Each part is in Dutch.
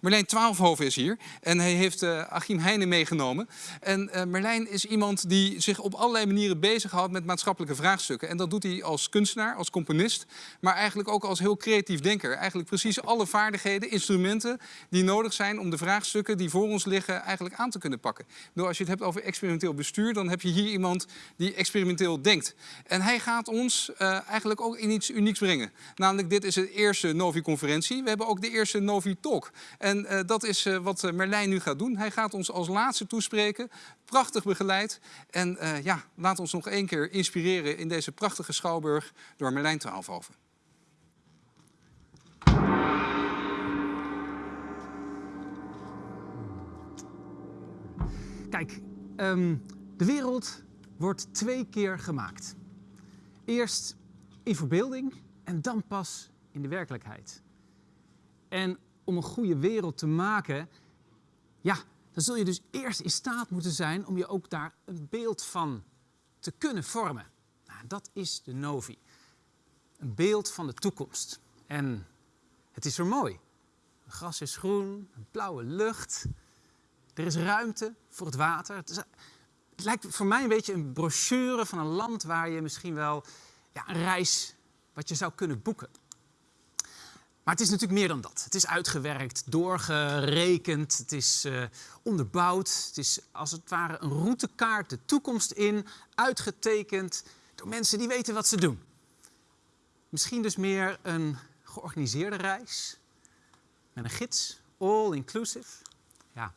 Merlijn Twaalfhoven is hier en hij heeft uh, Achim Heijnen meegenomen. En uh, Merlijn is iemand die zich op allerlei manieren bezighoudt met maatschappelijke vraagstukken. En dat doet hij als kunstenaar, als componist, maar eigenlijk ook als heel creatief denker. Eigenlijk precies alle vaardigheden, instrumenten die nodig zijn om de vraagstukken die voor ons liggen eigenlijk aan te kunnen pakken. Bedoel, als je het hebt over experimenteel bestuur, dan heb je hier iemand die experimenteel denkt. En hij gaat ons uh, eigenlijk ook in iets unieks brengen. Namelijk, dit is de eerste Novi-conferentie. We hebben ook de eerste Novi-talk. En uh, dat is uh, wat Merlijn nu gaat doen. Hij gaat ons als laatste toespreken. Prachtig begeleid. En ja, laat ons nog één keer inspireren in deze prachtige schouwburg door Merlijn Twaalfhoven. Kijk, um, de wereld wordt twee keer gemaakt. Eerst in verbeelding en dan pas in de werkelijkheid. En om een goede wereld te maken, ja, dan zul je dus eerst in staat moeten zijn om je ook daar een beeld van te kunnen vormen. Nou, dat is de Novi. Een beeld van de toekomst. En het is er mooi. Het gras is groen, een blauwe lucht. Er is ruimte voor het water. Het lijkt voor mij een beetje een brochure van een land waar je misschien wel ja, een reis wat je zou kunnen boeken. Maar het is natuurlijk meer dan dat. Het is uitgewerkt, doorgerekend, het is uh, onderbouwd. Het is als het ware een routekaart de toekomst in, uitgetekend door mensen die weten wat ze doen. Misschien dus meer een georganiseerde reis met een gids, all inclusive. Ja,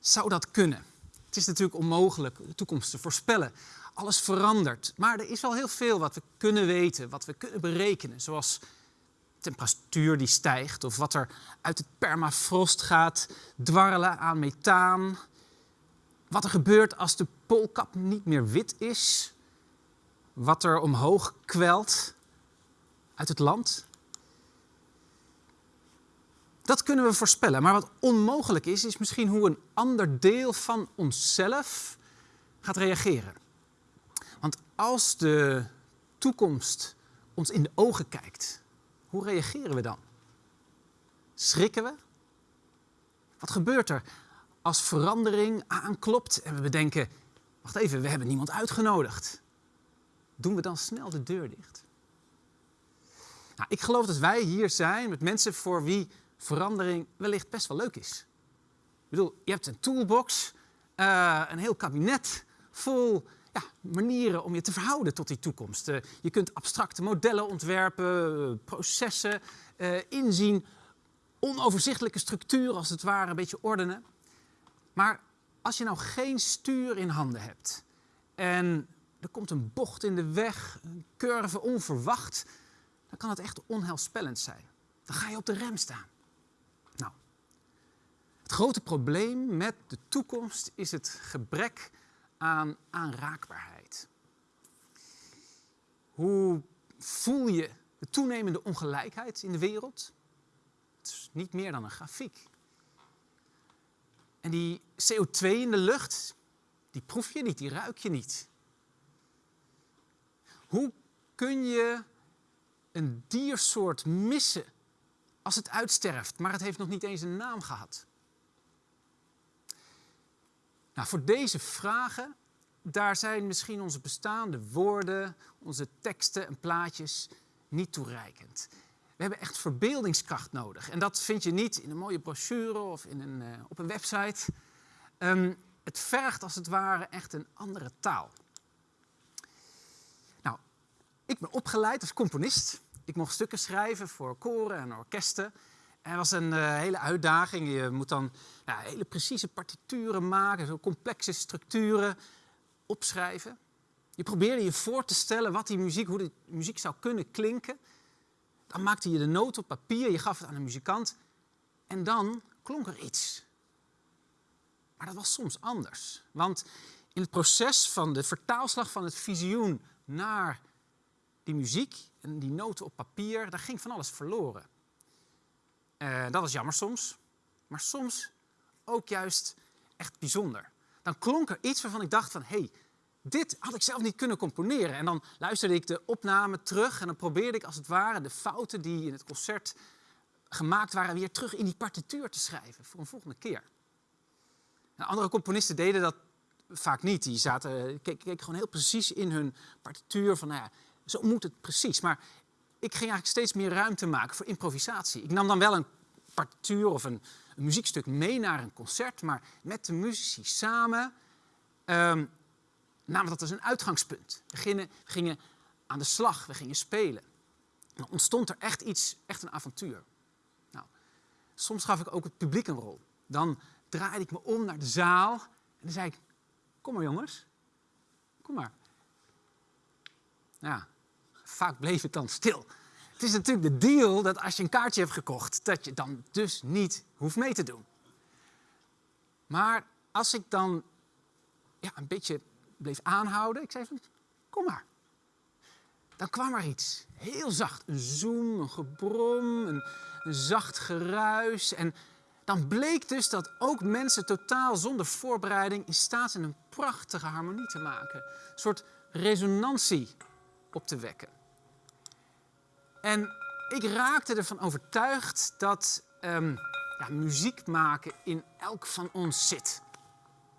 zou dat kunnen? Het is natuurlijk onmogelijk de toekomst te voorspellen. Alles verandert. Maar er is wel heel veel wat we kunnen weten, wat we kunnen berekenen. Zoals temperatuur die stijgt of wat er uit het permafrost gaat dwarrelen aan methaan. Wat er gebeurt als de poolkap niet meer wit is. Wat er omhoog kwelt uit het land. Dat kunnen we voorspellen. Maar wat onmogelijk is, is misschien hoe een ander deel van onszelf gaat reageren. Want als de toekomst ons in de ogen kijkt, hoe reageren we dan? Schrikken we? Wat gebeurt er als verandering aanklopt en we bedenken, wacht even, we hebben niemand uitgenodigd. Doen we dan snel de deur dicht? Nou, ik geloof dat wij hier zijn met mensen voor wie verandering wellicht best wel leuk is. Ik bedoel, je hebt een toolbox, uh, een heel kabinet vol manieren om je te verhouden tot die toekomst. Uh, je kunt abstracte modellen ontwerpen, processen uh, inzien, onoverzichtelijke structuren als het ware een beetje ordenen. Maar als je nou geen stuur in handen hebt en er komt een bocht in de weg, een curve onverwacht, dan kan het echt onheilspellend zijn. Dan ga je op de rem staan. Nou, het grote probleem met de toekomst is het gebrek aan aanraakbaarheid. Hoe voel je de toenemende ongelijkheid in de wereld? Het is niet meer dan een grafiek. En die CO2 in de lucht, die proef je niet, die ruik je niet. Hoe kun je een diersoort missen als het uitsterft, maar het heeft nog niet eens een naam gehad? Nou, voor deze vragen, daar zijn misschien onze bestaande woorden, onze teksten en plaatjes niet toereikend. We hebben echt verbeeldingskracht nodig. En dat vind je niet in een mooie brochure of in een, uh, op een website. Um, het vergt als het ware echt een andere taal. Nou, ik ben opgeleid als componist. Ik mocht stukken schrijven voor koren en orkesten. Het was een uh, hele uitdaging. Je moet dan hele precieze partituren maken, zo complexe structuren opschrijven. Je probeerde je voor te stellen wat die muziek, hoe de muziek zou kunnen klinken. Dan maakte je de noot op papier, je gaf het aan een muzikant en dan klonk er iets. Maar dat was soms anders. Want in het proces van de vertaalslag van het visioen naar die muziek en die noten op papier, daar ging van alles verloren. Uh, dat was jammer soms, maar soms ook juist echt bijzonder. Dan klonk er iets waarvan ik dacht van, hey, dit had ik zelf niet kunnen componeren. En dan luisterde ik de opname terug en dan probeerde ik als het ware de fouten die in het concert gemaakt waren weer terug in die partituur te schrijven voor een volgende keer. En andere componisten deden dat vaak niet. Die zaten, keken, gewoon heel precies in hun partituur van, nou ja, zo moet het precies. Maar ik ging eigenlijk steeds meer ruimte maken voor improvisatie. Ik nam dan wel een partituur of een, een muziekstuk mee naar een concert, maar met de muzici samen um, namen dat als een uitgangspunt. We gingen, aan de slag, we gingen spelen. Dan ontstond er echt iets, echt een avontuur. Nou, soms gaf ik ook het publiek een rol. Dan draaide ik me om naar de zaal en dan zei ik, kom maar jongens, kom maar. Ja, vaak bleef het dan stil. Het is natuurlijk de deal dat als je een kaartje hebt gekocht, dat je dan dus niet hoeft mee te doen. Maar als ik dan ja, een beetje bleef aanhouden, ik zei van, kom maar. Dan kwam er iets, heel zacht, een zoem, een gebrom, een, een zacht geruis. En dan bleek dus dat ook mensen totaal zonder voorbereiding in staat zijn een prachtige harmonie te maken. Een soort resonantie op te wekken. En ik raakte ervan overtuigd dat um, ja, muziek maken in elk van ons zit.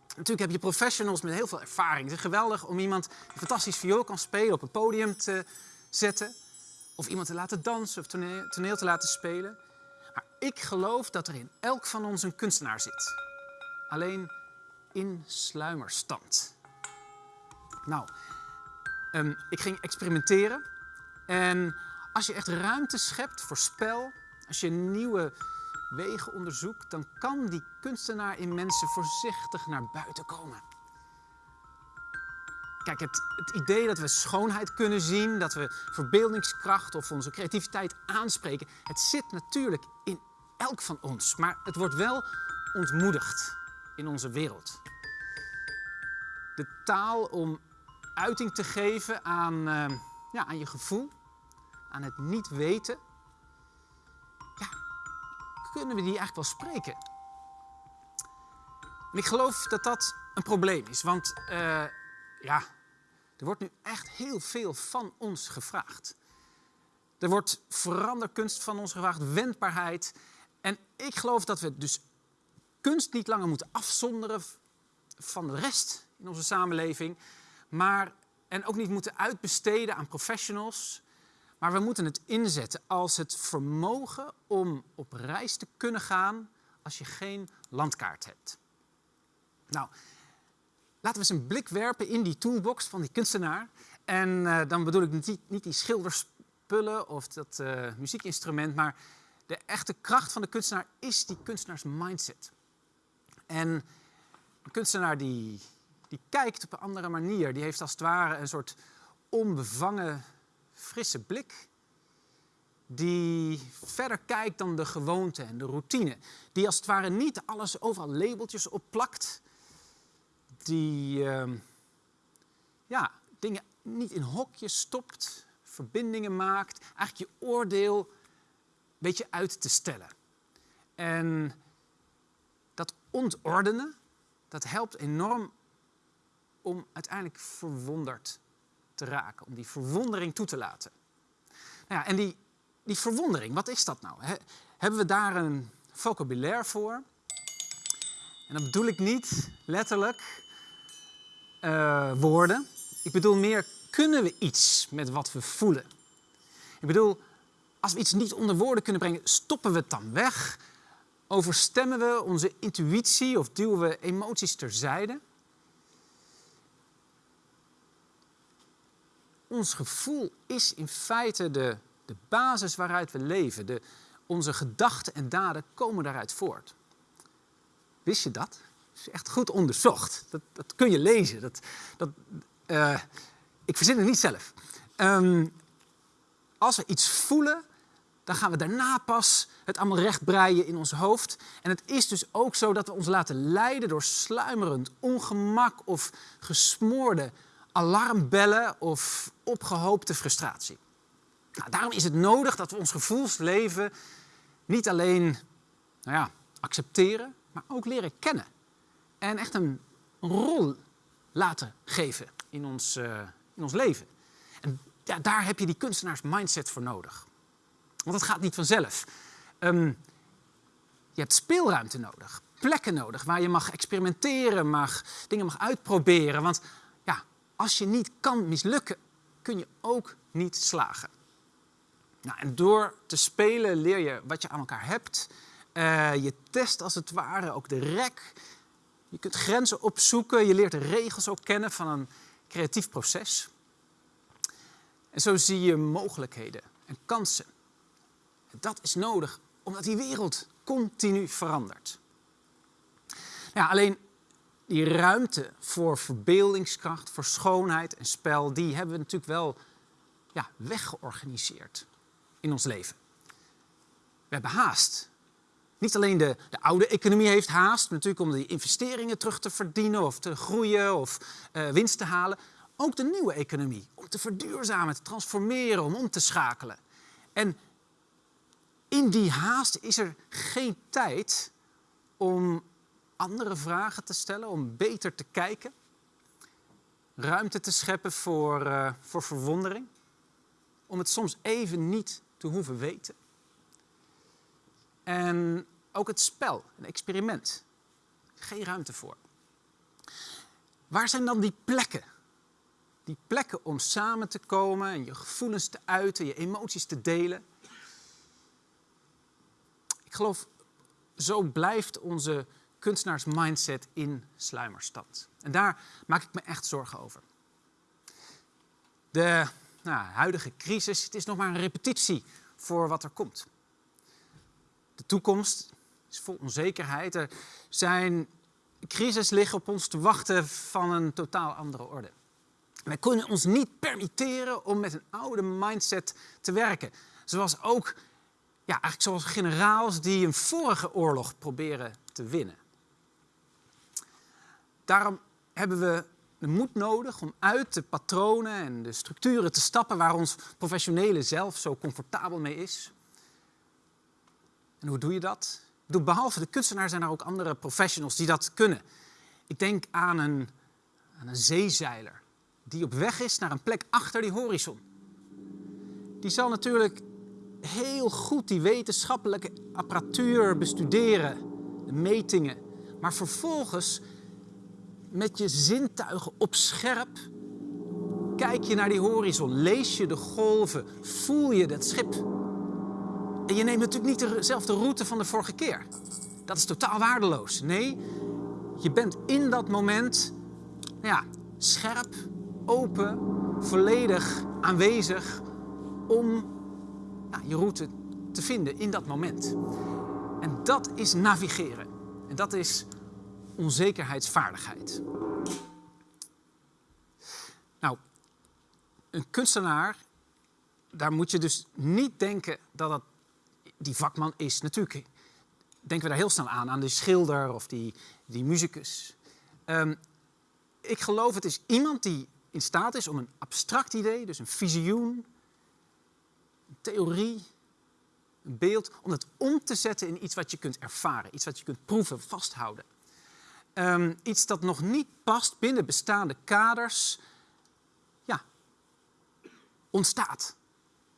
Natuurlijk heb je professionals met heel veel ervaring. Het is geweldig om iemand die fantastisch viool kan spelen op een podium te zetten. Of iemand te laten dansen of toneel, toneel te laten spelen. Maar ik geloof dat er in elk van ons een kunstenaar zit. Alleen in sluimerstand. Nou, um, ik ging experimenteren. En als je echt ruimte schept voor spel, als je nieuwe wegen onderzoekt, dan kan die kunstenaar in mensen voorzichtig naar buiten komen. Kijk, het, het, idee dat we schoonheid kunnen zien, dat we verbeeldingskracht of onze creativiteit aanspreken, het zit natuurlijk in elk van ons, maar het wordt wel ontmoedigd in onze wereld. De taal om uiting te geven aan, uh, ja, aan je gevoel, aan het niet weten, ja, kunnen we die eigenlijk wel spreken? En ik geloof dat dat een probleem is, want uh, ja, er wordt nu echt heel veel van ons gevraagd. Er wordt veranderkunst van ons gevraagd, wendbaarheid. En ik geloof dat we dus kunst niet langer moeten afzonderen van de rest in onze samenleving, maar en ook niet moeten uitbesteden aan professionals, maar we moeten het inzetten als het vermogen om op reis te kunnen gaan als je geen landkaart hebt. Nou, laten we eens een blik werpen in die toolbox van die kunstenaar. En uh, dan bedoel ik niet, niet die schilderspullen of dat uh, muziekinstrument, maar de echte kracht van de kunstenaar is die kunstenaars mindset. En een kunstenaar die, die kijkt op een andere manier, die heeft als het ware een soort onbevangen frisse blik die verder kijkt dan de gewoonte en de routine. Die als het ware niet alles overal labeltjes opplakt. Die uh, ja, dingen niet in hokjes stopt, verbindingen maakt. Eigenlijk je oordeel een beetje uit te stellen. En dat ontordenen, dat helpt enorm om uiteindelijk verwonderd te raken, om die verwondering toe te laten. Nou ja, en die, die verwondering, wat is dat nou? hebben we daar een vocabulaire voor? En dan bedoel ik niet letterlijk uh, woorden. Ik bedoel meer, kunnen we iets met wat we voelen? Ik bedoel, als we iets niet onder woorden kunnen brengen, stoppen we het dan weg? Overstemmen we onze intuïtie of duwen we emoties terzijde? Ons gevoel is in feite de, de basis waaruit we leven. De, onze gedachten en daden komen daaruit voort. Wist je dat? Dat is echt goed onderzocht. Dat, dat kun je lezen. Dat, dat, uh, ik verzin het niet zelf. Um, als we iets voelen, dan gaan we daarna pas het allemaal rechtbreien in ons hoofd. En het is dus ook zo dat we ons laten leiden door sluimerend ongemak of gesmoorde alarmbellen of opgehoopte frustratie. Nou, daarom is het nodig dat we ons gevoelsleven niet alleen nou ja, accepteren, maar ook leren kennen. En echt een rol laten geven in ons, uh, in ons leven. En ja, daar heb je die kunstenaars mindset voor nodig. Want het gaat niet vanzelf. Ehm, je hebt speelruimte nodig, plekken nodig waar je mag experimenteren, mag, dingen mag uitproberen. Want als je niet kan mislukken, kun je ook niet slagen. Nou, en door te spelen leer je wat je aan elkaar hebt. Uh, je test als het ware ook de rek. Je kunt grenzen opzoeken. Je leert de regels ook kennen van een creatief proces. En zo zie je mogelijkheden en kansen. En dat is nodig omdat die wereld continu verandert. Ja, alleen die ruimte voor verbeeldingskracht, voor schoonheid en spel, die hebben we natuurlijk wel ja, weggeorganiseerd in ons leven. We hebben haast. Niet alleen de, de oude economie heeft haast, natuurlijk om die investeringen terug te verdienen of te groeien of uh, winst te halen. Ook de nieuwe economie, om te verduurzamen, te transformeren, om om te schakelen. En in die haast is er geen tijd om andere vragen te stellen, om beter te kijken, ruimte te scheppen voor, uh, voor verwondering, om het soms even niet te hoeven weten. En ook het spel, een experiment. Geen ruimte voor. Waar zijn dan die plekken? Die plekken om samen te komen en je gevoelens te uiten, je emoties te delen. Ik geloof, zo blijft onze kunstenaarsmindset in sluimerstand. En daar maak ik me echt zorgen over. De nou, huidige crisis, het is nog maar een repetitie voor wat er komt. De toekomst is vol onzekerheid. Er zijn crisis liggen op ons te wachten van een totaal andere orde. Wij kunnen ons niet permitteren om met een oude mindset te werken. Zoals ook, ja, eigenlijk zoals generaals die een vorige oorlog proberen te winnen. Daarom hebben we de moed nodig om uit de patronen en de structuren te stappen waar ons professionele zelf zo comfortabel mee is. En hoe doe je dat? Behalve de kunstenaar zijn er ook andere professionals die dat kunnen. Ik denk aan een, aan een zeezeiler die op weg is naar een plek achter die horizon. Die zal natuurlijk heel goed die wetenschappelijke apparatuur bestuderen, de metingen, maar vervolgens met je zintuigen op scherp kijk je naar die horizon, lees je de golven, voel je dat schip. En je neemt natuurlijk niet dezelfde route van de vorige keer. Dat is totaal waardeloos. Nee, je bent in dat moment ja, scherp, open, volledig aanwezig om ja, je route te vinden in dat moment. En dat is navigeren. En dat is onzekerheidsvaardigheid. Nou, een kunstenaar, daar moet je dus niet denken dat dat die vakman is. Natuurlijk denken we daar heel snel aan, aan die schilder of die, die muzikus. Um, ik geloof het is iemand die in staat is om een abstract idee, dus een visioen, een theorie, een beeld, om het om te zetten in iets wat je kunt ervaren, iets wat je kunt proeven, vasthouden. Um, iets dat nog niet past binnen bestaande kaders, ja, ontstaat.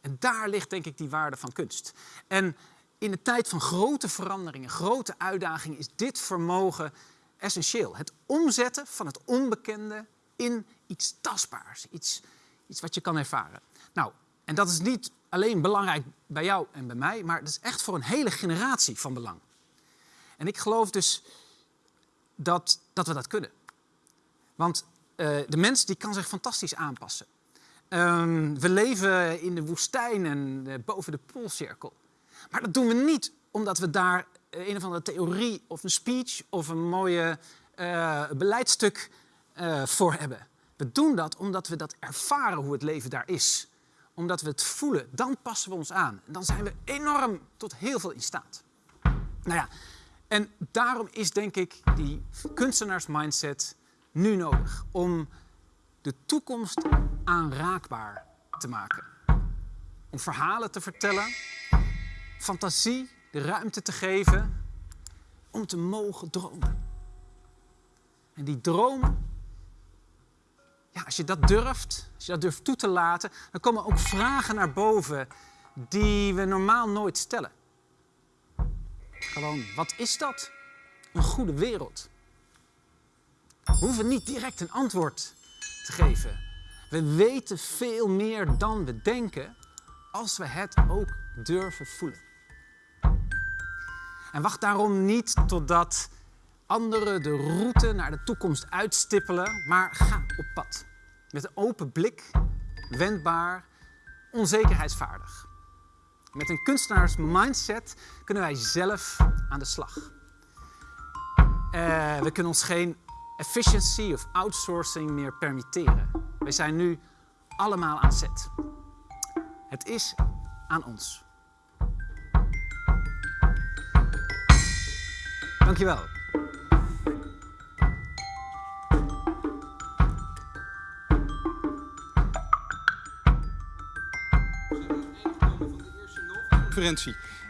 En daar ligt denk ik die waarde van kunst. En in de tijd van grote veranderingen, grote uitdagingen, is dit vermogen essentieel. Het omzetten van het onbekende in iets tastbaars, iets, iets wat je kan ervaren. Nou, en dat is niet alleen belangrijk bij jou en bij mij, maar dat is echt voor een hele generatie van belang. En ik geloof dus dat, dat we dat kunnen. Want uh, de mens die kan zich fantastisch aanpassen. Um, we leven in de woestijn en uh, boven de poolcirkel. Maar dat doen we niet omdat we daar uh, een of andere theorie of een speech of een mooie beleidstuk voor hebben. We doen dat omdat we dat ervaren hoe het leven daar is. Omdat we het voelen, dan passen we ons aan. En dan zijn we enorm tot heel veel in staat. Nou ja, en daarom is denk ik die kunstenaarsmindset nu nodig om de toekomst aanraakbaar te maken. Om verhalen te vertellen, fantasie de ruimte te geven om te mogen dromen. En die dromen, ja, als je dat durft, als je dat durft toe te laten, dan komen ook vragen naar boven die we normaal nooit stellen. Gewoon, wat is dat? Een goede wereld. We hoeven niet direct een antwoord te geven. We weten veel meer dan we denken als we het ook durven voelen. En wacht daarom niet totdat anderen de route naar de toekomst uitstippelen, maar ga op pad. Met een open blik, wendbaar, onzekerheidsvaardig. Met een kunstenaars mindset kunnen wij zelf aan de slag. Uh, we kunnen ons geen efficiency of outsourcing meer permitteren. Wij zijn nu allemaal aan zet. Het is aan ons. Dankjewel.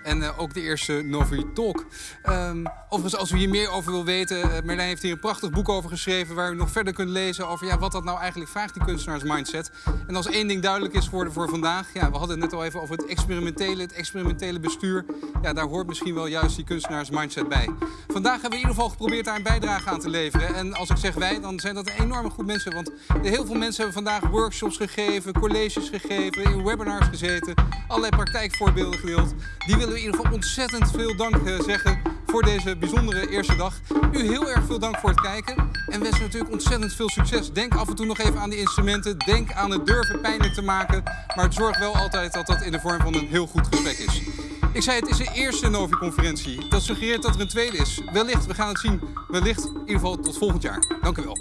En uh, ook de eerste Novi Talk. Um, overigens, als u hier meer over wil weten, uh, Merlijn heeft hier een prachtig boek over geschreven... waar u nog verder kunt lezen over ja, wat dat nou eigenlijk vraagt, die kunstenaarsmindset. En als één ding duidelijk is geworden voor vandaag... Ja, we hadden het net al even over het experimentele, het experimentele bestuur. Ja, daar hoort misschien wel juist die kunstenaarsmindset bij. Vandaag hebben we in ieder geval geprobeerd daar een bijdrage aan te leveren. En als ik zeg wij, dan zijn dat een enorme groep mensen. Want heel veel mensen hebben vandaag workshops gegeven, colleges gegeven... in webinars gezeten, allerlei praktijkvoorbeelden gedeeld. Die willen we in ieder geval ontzettend veel dank uh, zeggen voor deze bijzondere eerste dag. U heel erg veel dank voor het kijken. En wensen natuurlijk ontzettend veel succes. Denk af en toe nog even aan die instrumenten. Denk aan het durven pijnlijk te maken. Maar zorg wel altijd dat dat in de vorm van een heel goed gesprek is. Ik zei, het is de eerste Novi-conferentie. Dat suggereert dat er een tweede is. Wellicht, we gaan het zien. Wellicht, in ieder geval tot volgend jaar. Dank u wel.